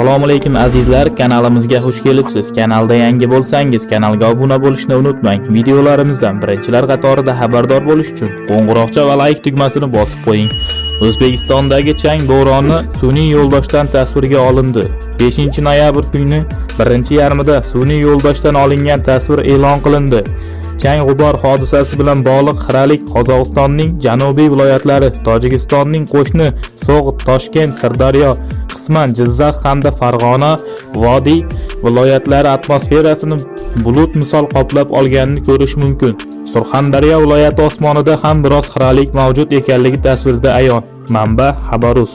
assalomu alaykum azizlar. Kanalimizga xush kelibsiz. Kanalda yangi bo'lsangiz kanalga obuna bo'lishni unutmang. Videolarimizdan birinchilar qatorida xabardor bo'lish uchun qo'ng'iroqcha va layk tugmasini bosib qo'ying. O'zbekistondagi chang bo'roni sun'iy yo'ldoshdan tasvirga olindi. 5 noyabr kuni birinchi yarmida sun'iy yo'ldoshdan olingan tasvir e'lon qilindi. Chang g'ubor hodisasi bilan bog'liq xiralik qozog'istonning janubiy viloyatlari tojikistonning qo'shni so'g'd toshkent sirdaryo qisman jizzax hamda farg'ona vodiy viloyatlari atmosferasini bulut misol qoplab olganini ko'rish mumkin. Surxondaryo viloyati osmonida ham biroz xiralik mavjud ekanligi tasvirda ayon. Manba xabarus.